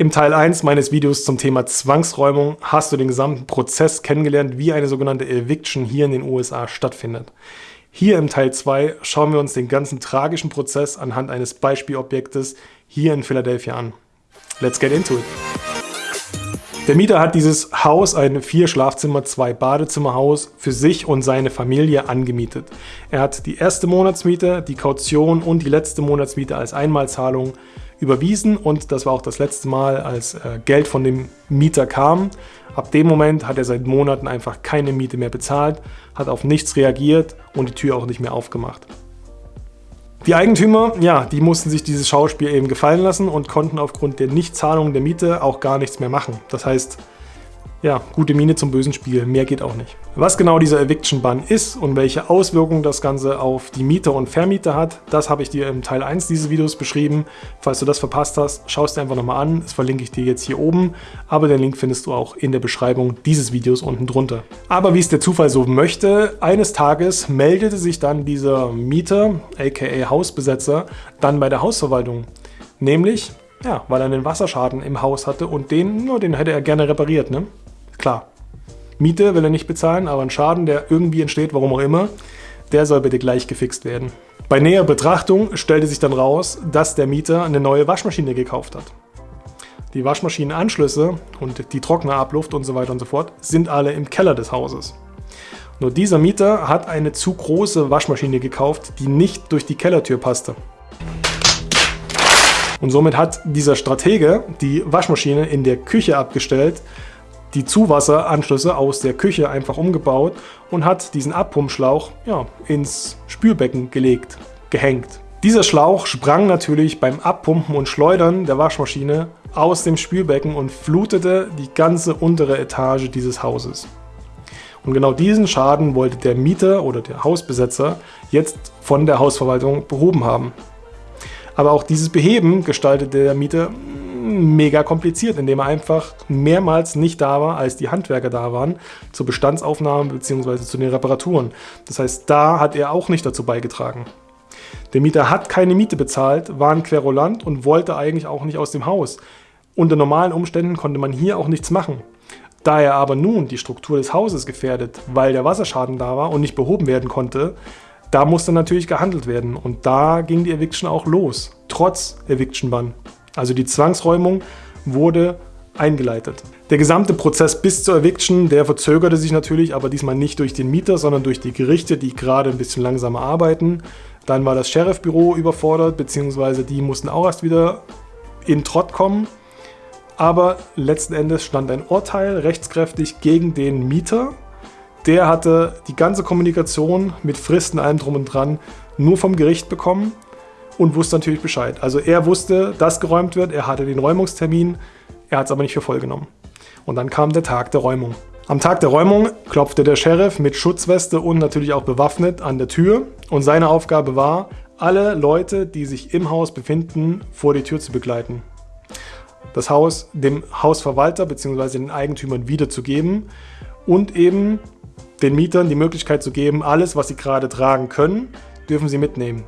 Im Teil 1 meines Videos zum Thema Zwangsräumung hast du den gesamten Prozess kennengelernt, wie eine sogenannte Eviction hier in den USA stattfindet. Hier im Teil 2 schauen wir uns den ganzen tragischen Prozess anhand eines Beispielobjektes hier in Philadelphia an. Let's get into it! Der Mieter hat dieses Haus, ein vier Schlafzimmer, zwei Badezimmerhaus, für sich und seine Familie angemietet. Er hat die erste Monatsmiete, die Kaution und die letzte Monatsmiete als Einmalzahlung überwiesen und das war auch das letzte Mal, als äh, Geld von dem Mieter kam. Ab dem Moment hat er seit Monaten einfach keine Miete mehr bezahlt, hat auf nichts reagiert und die Tür auch nicht mehr aufgemacht. Die Eigentümer, ja, die mussten sich dieses Schauspiel eben gefallen lassen und konnten aufgrund der Nichtzahlung der Miete auch gar nichts mehr machen. Das heißt, ja, gute Miene zum bösen Spiel, mehr geht auch nicht. Was genau dieser Eviction-Bann ist und welche Auswirkungen das Ganze auf die Mieter und Vermieter hat, das habe ich dir im Teil 1 dieses Videos beschrieben. Falls du das verpasst hast, schau es dir einfach nochmal an, das verlinke ich dir jetzt hier oben, aber den Link findest du auch in der Beschreibung dieses Videos unten drunter. Aber wie es der Zufall so möchte, eines Tages meldete sich dann dieser Mieter, aka Hausbesetzer, dann bei der Hausverwaltung. Nämlich, ja, weil er einen Wasserschaden im Haus hatte und den, nur den hätte er gerne repariert, ne? Klar, Miete will er nicht bezahlen, aber ein Schaden, der irgendwie entsteht, warum auch immer, der soll bitte gleich gefixt werden. Bei näherer Betrachtung stellte sich dann raus, dass der Mieter eine neue Waschmaschine gekauft hat. Die Waschmaschinenanschlüsse und die Trocknerabluft und so weiter und so fort sind alle im Keller des Hauses. Nur dieser Mieter hat eine zu große Waschmaschine gekauft, die nicht durch die Kellertür passte. Und somit hat dieser Stratege die Waschmaschine in der Küche abgestellt, die Zuwasseranschlüsse aus der Küche einfach umgebaut und hat diesen Abpumpschlauch ja, ins Spülbecken gelegt, gehängt. Dieser Schlauch sprang natürlich beim Abpumpen und Schleudern der Waschmaschine aus dem Spülbecken und flutete die ganze untere Etage dieses Hauses. Und genau diesen Schaden wollte der Mieter oder der Hausbesetzer jetzt von der Hausverwaltung behoben haben. Aber auch dieses Beheben gestaltete der Mieter mega kompliziert, indem er einfach mehrmals nicht da war, als die Handwerker da waren, zur Bestandsaufnahme bzw. zu den Reparaturen. Das heißt, da hat er auch nicht dazu beigetragen. Der Mieter hat keine Miete bezahlt, war ein Querulant und wollte eigentlich auch nicht aus dem Haus. Unter normalen Umständen konnte man hier auch nichts machen. Da er aber nun die Struktur des Hauses gefährdet, weil der Wasserschaden da war und nicht behoben werden konnte, da musste natürlich gehandelt werden und da ging die Eviction auch los, trotz Eviction-Bann. Also die Zwangsräumung wurde eingeleitet. Der gesamte Prozess bis zur Eviction, der verzögerte sich natürlich, aber diesmal nicht durch den Mieter, sondern durch die Gerichte, die gerade ein bisschen langsamer arbeiten. Dann war das Sheriffbüro überfordert, beziehungsweise die mussten auch erst wieder in Trott kommen. Aber letzten Endes stand ein Urteil rechtskräftig gegen den Mieter. Der hatte die ganze Kommunikation mit Fristen, allem drum und dran, nur vom Gericht bekommen und wusste natürlich Bescheid. Also er wusste, dass geräumt wird, er hatte den Räumungstermin, er hat es aber nicht für voll genommen. Und dann kam der Tag der Räumung. Am Tag der Räumung klopfte der Sheriff mit Schutzweste und natürlich auch bewaffnet an der Tür und seine Aufgabe war, alle Leute, die sich im Haus befinden, vor die Tür zu begleiten. Das Haus dem Hausverwalter bzw. den Eigentümern wiederzugeben und eben den Mietern die Möglichkeit zu geben, alles, was sie gerade tragen können, dürfen sie mitnehmen.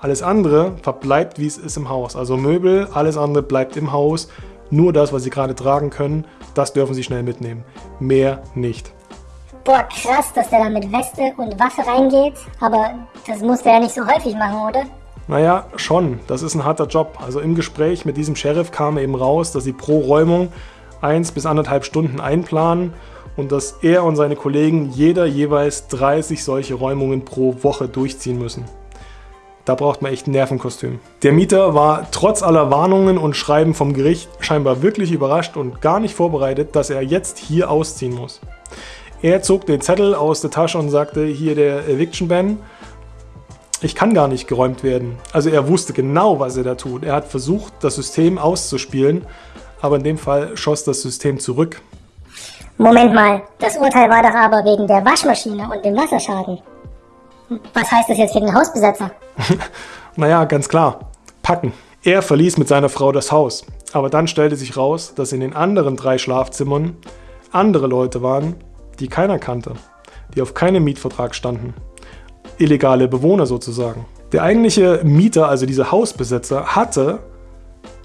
Alles andere verbleibt, wie es ist im Haus. Also Möbel, alles andere bleibt im Haus. Nur das, was Sie gerade tragen können, das dürfen Sie schnell mitnehmen. Mehr nicht. Boah, krass, dass der da mit Weste und Waffe reingeht. Aber das muss der ja nicht so häufig machen, oder? Naja, schon. Das ist ein harter Job. Also im Gespräch mit diesem Sheriff kam eben raus, dass sie pro Räumung eins bis anderthalb Stunden einplanen und dass er und seine Kollegen jeder jeweils 30 solche Räumungen pro Woche durchziehen müssen. Da braucht man echt ein Nervenkostüm. Der Mieter war trotz aller Warnungen und Schreiben vom Gericht scheinbar wirklich überrascht und gar nicht vorbereitet, dass er jetzt hier ausziehen muss. Er zog den Zettel aus der Tasche und sagte, hier der Eviction Ban, ich kann gar nicht geräumt werden. Also er wusste genau, was er da tut. Er hat versucht, das System auszuspielen, aber in dem Fall schoss das System zurück. Moment mal, das Urteil war doch aber wegen der Waschmaschine und dem Wasserschaden. Was heißt das jetzt für den Hausbesetzer? naja, ganz klar. Packen. Er verließ mit seiner Frau das Haus. Aber dann stellte sich raus, dass in den anderen drei Schlafzimmern andere Leute waren, die keiner kannte, die auf keinem Mietvertrag standen. Illegale Bewohner sozusagen. Der eigentliche Mieter, also dieser Hausbesetzer, hatte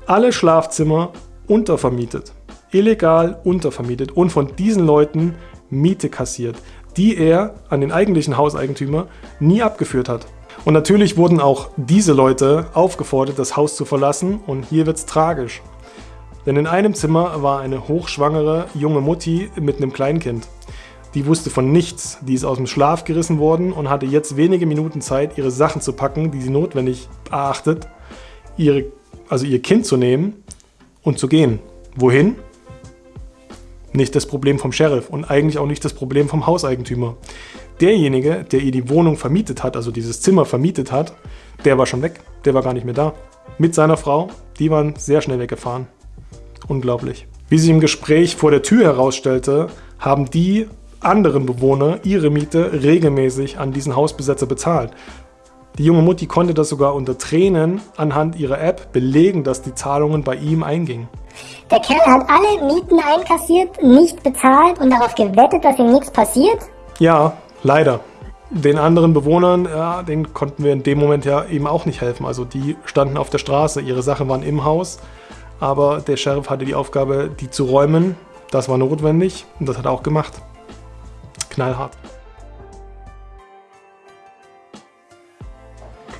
alle Schlafzimmer untervermietet. Illegal untervermietet und von diesen Leuten Miete kassiert, die er an den eigentlichen Hauseigentümer nie abgeführt hat. Und natürlich wurden auch diese Leute aufgefordert, das Haus zu verlassen und hier wird es tragisch. Denn in einem Zimmer war eine hochschwangere junge Mutti mit einem Kleinkind. Die wusste von nichts, die ist aus dem Schlaf gerissen worden und hatte jetzt wenige Minuten Zeit, ihre Sachen zu packen, die sie notwendig erachtet, ihre, also ihr Kind zu nehmen und zu gehen. Wohin? Nicht das Problem vom Sheriff und eigentlich auch nicht das Problem vom Hauseigentümer. Derjenige, der ihr die Wohnung vermietet hat, also dieses Zimmer vermietet hat, der war schon weg, der war gar nicht mehr da. Mit seiner Frau, die waren sehr schnell weggefahren. Unglaublich. Wie sich im Gespräch vor der Tür herausstellte, haben die anderen Bewohner ihre Miete regelmäßig an diesen Hausbesetzer bezahlt. Die junge Mutti konnte das sogar unter Tränen anhand ihrer App belegen, dass die Zahlungen bei ihm eingingen. Der Kerl hat alle Mieten einkassiert, nicht bezahlt und darauf gewettet, dass ihm nichts passiert? Ja, leider. Den anderen Bewohnern, ja, denen konnten wir in dem Moment ja eben auch nicht helfen. Also die standen auf der Straße, ihre Sachen waren im Haus, aber der Sheriff hatte die Aufgabe, die zu räumen. Das war notwendig und das hat er auch gemacht knallhart.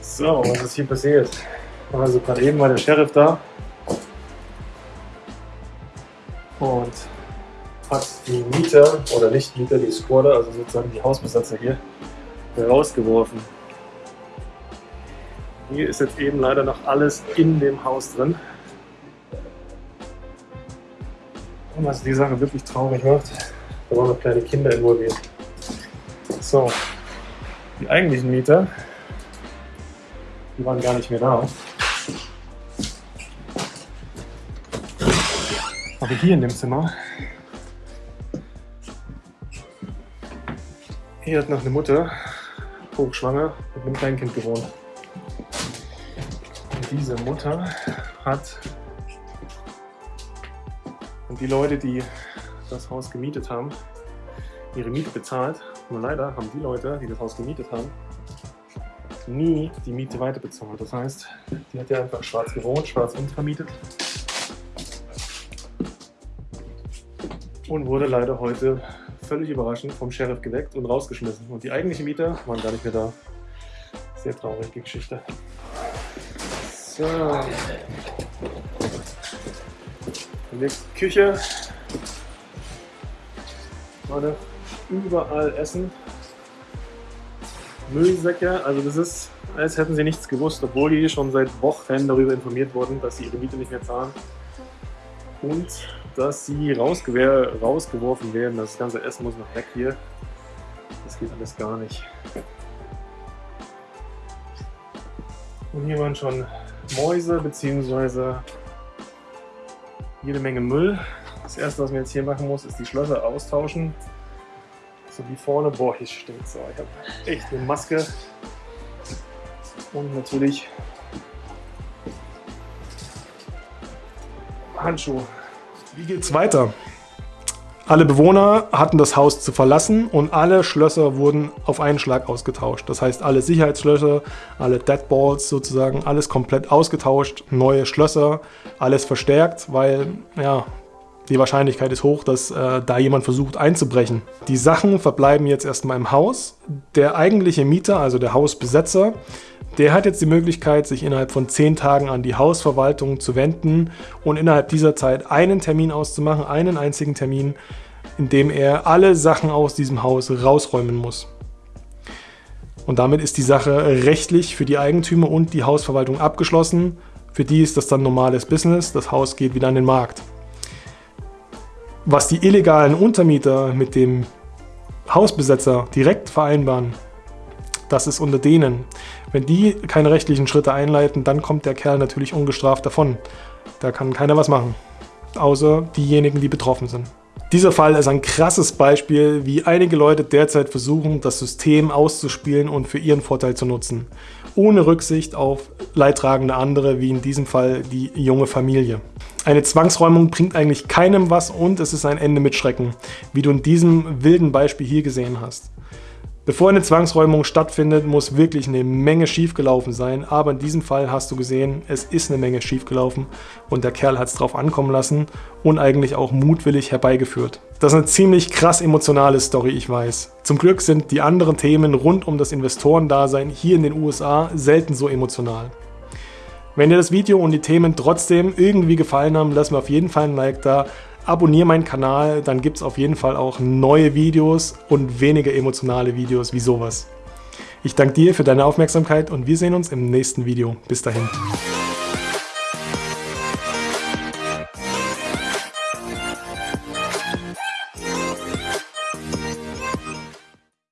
So, was ist hier passiert? Also gerade eben war der Sheriff da und hat die Mieter oder nicht Mieter, die Squatter, also sozusagen die Hausbesitzer hier, rausgeworfen. Hier ist jetzt eben leider noch alles in dem Haus drin. Und was die Sache wirklich traurig macht, da waren noch kleine Kinder involviert. So, die eigentlichen Mieter, die waren gar nicht mehr da. Aber hier in dem Zimmer, hier hat noch eine Mutter, hochschwanger, mit einem Kleinkind gewohnt. Und diese Mutter hat und die Leute, die das Haus gemietet haben, ihre Miete bezahlt. Nur leider haben die Leute, die das Haus gemietet haben, nie die Miete weiter bezahlt. Das heißt, die hat ja einfach schwarz gewohnt, schwarz untervermietet. Und wurde leider heute völlig überraschend vom Sheriff geweckt und rausgeschmissen. Und die eigentlichen Mieter waren gar nicht mehr da. Sehr traurige Geschichte. So. Die nächste Küche. Leute, überall Essen. Müllsäcke, also das ist, als hätten sie nichts gewusst, obwohl die schon seit Wochen darüber informiert wurden, dass sie ihre Miete nicht mehr zahlen. Und dass sie rausgeworfen werden. Das ganze Essen muss noch weg hier. Das geht alles gar nicht. Und hier waren schon Mäuse bzw. jede Menge Müll. Das erste, was man jetzt hier machen muss, ist die Schlösser austauschen. So wie vorne, boah, hier stinkt so. Ich habe echt eine Maske. Und natürlich Handschuhe. Wie geht's weiter? Alle Bewohner hatten das Haus zu verlassen und alle Schlösser wurden auf einen Schlag ausgetauscht. Das heißt, alle Sicherheitsschlösser, alle Deadballs sozusagen, alles komplett ausgetauscht, neue Schlösser, alles verstärkt, weil ja, die Wahrscheinlichkeit ist hoch, dass äh, da jemand versucht einzubrechen. Die Sachen verbleiben jetzt erstmal im Haus. Der eigentliche Mieter, also der Hausbesetzer, der hat jetzt die Möglichkeit, sich innerhalb von 10 Tagen an die Hausverwaltung zu wenden und innerhalb dieser Zeit einen Termin auszumachen, einen einzigen Termin, in dem er alle Sachen aus diesem Haus rausräumen muss. Und damit ist die Sache rechtlich für die Eigentümer und die Hausverwaltung abgeschlossen. Für die ist das dann normales Business, das Haus geht wieder an den Markt. Was die illegalen Untermieter mit dem Hausbesetzer direkt vereinbaren, das ist unter denen. Wenn die keine rechtlichen Schritte einleiten, dann kommt der Kerl natürlich ungestraft davon. Da kann keiner was machen, außer diejenigen, die betroffen sind. Dieser Fall ist ein krasses Beispiel, wie einige Leute derzeit versuchen, das System auszuspielen und für ihren Vorteil zu nutzen, ohne Rücksicht auf leidtragende andere, wie in diesem Fall die junge Familie. Eine Zwangsräumung bringt eigentlich keinem was und es ist ein Ende mit Schrecken, wie du in diesem wilden Beispiel hier gesehen hast. Bevor eine Zwangsräumung stattfindet, muss wirklich eine Menge schiefgelaufen sein. Aber in diesem Fall hast du gesehen, es ist eine Menge schiefgelaufen und der Kerl hat es drauf ankommen lassen und eigentlich auch mutwillig herbeigeführt. Das ist eine ziemlich krass emotionale Story, ich weiß. Zum Glück sind die anderen Themen rund um das Investorendasein hier in den USA selten so emotional. Wenn dir das Video und die Themen trotzdem irgendwie gefallen haben, lass mir auf jeden Fall ein Like da abonniere meinen Kanal, dann gibt es auf jeden Fall auch neue Videos und weniger emotionale Videos wie sowas. Ich danke dir für deine Aufmerksamkeit und wir sehen uns im nächsten Video. Bis dahin.